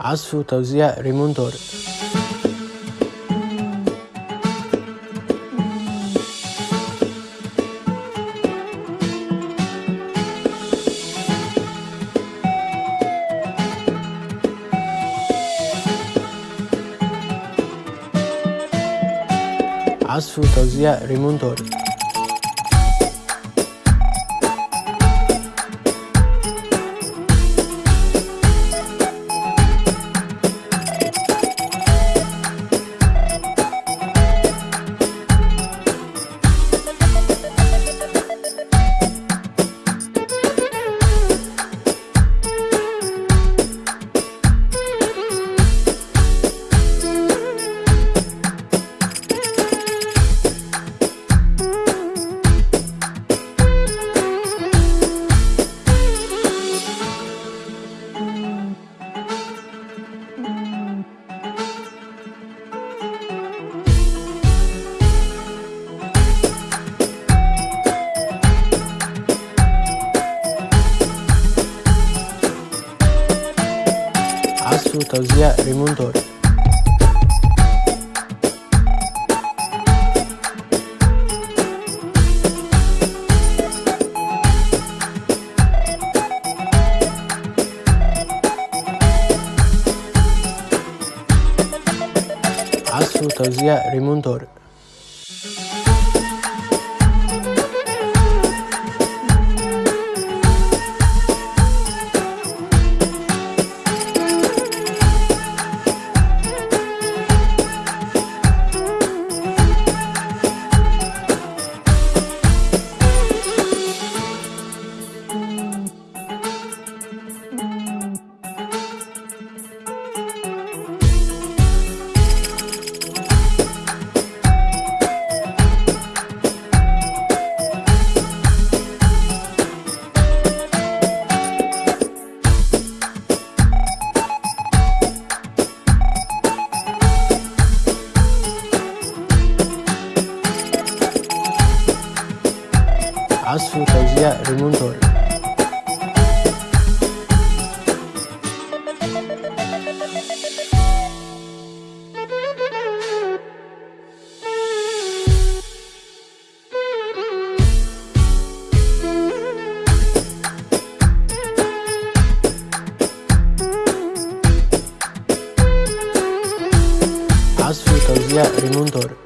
عزف وتوزيع ريمون طارق عزف وتوزيع ريمون طارق Su Tăuzia Raymond Dori. Astru Tăuzia Raymond عزف وتوزيع ريمون طارق عزف وتوزيع ريمون طارق